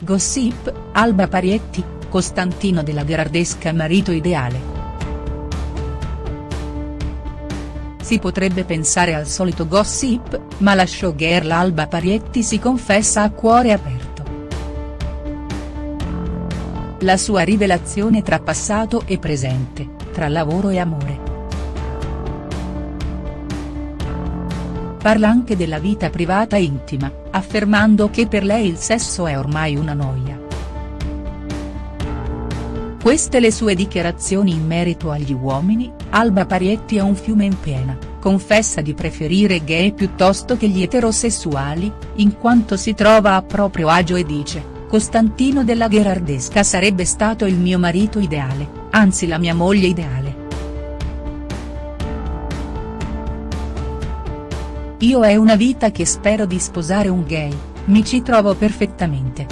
Gossip, Alba Parietti, Costantino della Gherardesca marito ideale. Si potrebbe pensare al solito gossip, ma la showgirl Alba Parietti si confessa a cuore aperto. La sua rivelazione tra passato e presente, tra lavoro e amore. Parla anche della vita privata intima, affermando che per lei il sesso è ormai una noia. Queste le sue dichiarazioni in merito agli uomini, Alba Parietti è un fiume in piena, confessa di preferire gay piuttosto che gli eterosessuali, in quanto si trova a proprio agio e dice, Costantino della Gherardesca sarebbe stato il mio marito ideale, anzi la mia moglie ideale. Io è una vita che spero di sposare un gay, mi ci trovo perfettamente.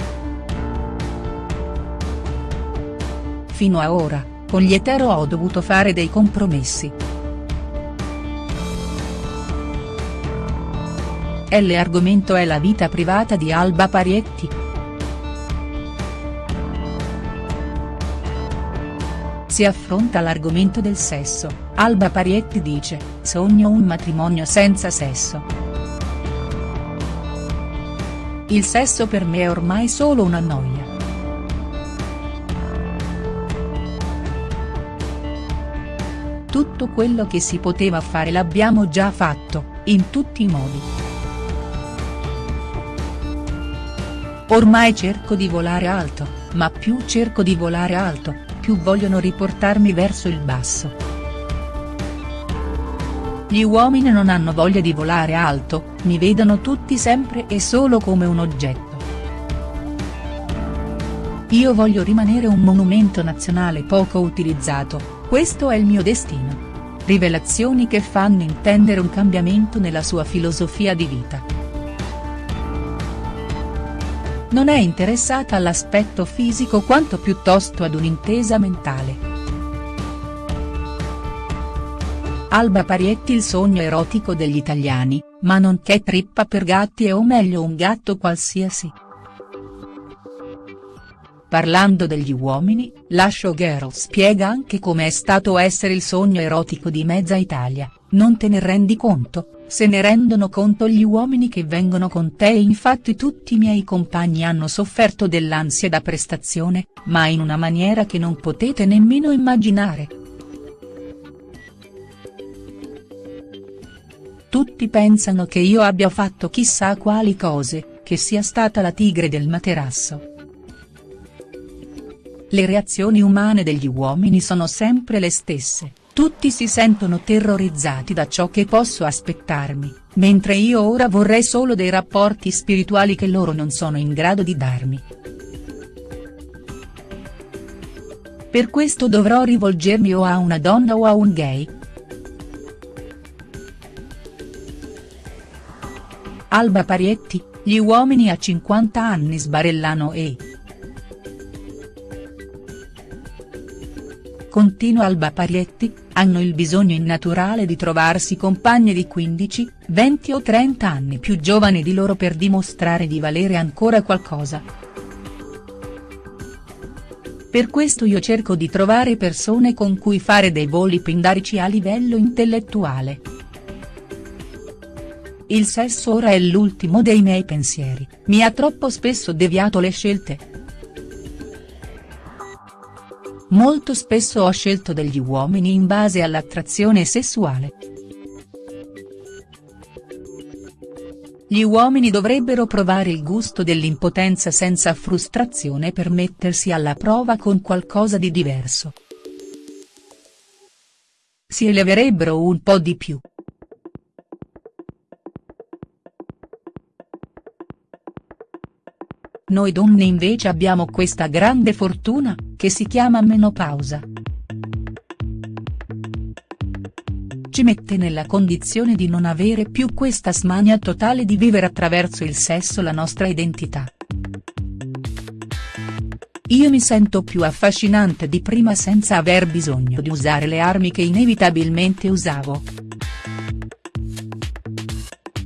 Fino a ora, con gli etero ho dovuto fare dei compromessi. L argomento è la vita privata di Alba Parietti. Si affronta l'argomento del sesso, Alba Parietti dice, sogno un matrimonio senza sesso. Il sesso per me è ormai solo una noia. Tutto quello che si poteva fare l'abbiamo già fatto, in tutti i modi. Ormai cerco di volare alto, ma più cerco di volare alto, più vogliono riportarmi verso il basso. Gli uomini non hanno voglia di volare alto, mi vedono tutti sempre e solo come un oggetto. Io voglio rimanere un monumento nazionale poco utilizzato, questo è il mio destino. Rivelazioni che fanno intendere un cambiamento nella sua filosofia di vita. Non è interessata all'aspetto fisico quanto piuttosto ad un'intesa mentale. Alba Parietti il sogno erotico degli italiani, ma non che trippa per gatti e o meglio un gatto qualsiasi. Parlando degli uomini, la showgirl spiega anche come è stato essere il sogno erotico di mezza Italia, non te ne rendi conto? Se ne rendono conto gli uomini che vengono con te infatti tutti i miei compagni hanno sofferto dell'ansia da prestazione, ma in una maniera che non potete nemmeno immaginare. Tutti pensano che io abbia fatto chissà quali cose, che sia stata la tigre del materasso. Le reazioni umane degli uomini sono sempre le stesse. Tutti si sentono terrorizzati da ciò che posso aspettarmi, mentre io ora vorrei solo dei rapporti spirituali che loro non sono in grado di darmi. Per questo dovrò rivolgermi o a una donna o a un gay. Alba Parietti, gli uomini a 50 anni sbarellano e. Continua Alba Parietti, hanno il bisogno innaturale di trovarsi compagne di 15, 20 o 30 anni più giovani di loro per dimostrare di valere ancora qualcosa. Per questo io cerco di trovare persone con cui fare dei voli pindarici a livello intellettuale. Il sesso ora è l'ultimo dei miei pensieri, mi ha troppo spesso deviato le scelte, Molto spesso ho scelto degli uomini in base all'attrazione sessuale. Gli uomini dovrebbero provare il gusto dell'impotenza senza frustrazione per mettersi alla prova con qualcosa di diverso. Si eleverebbero un po' di più. Noi donne invece abbiamo questa grande fortuna, che si chiama menopausa. Ci mette nella condizione di non avere più questa smania totale di vivere attraverso il sesso la nostra identità. Io mi sento più affascinante di prima senza aver bisogno di usare le armi che inevitabilmente usavo.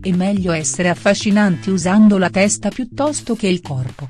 È meglio essere affascinanti usando la testa piuttosto che il corpo.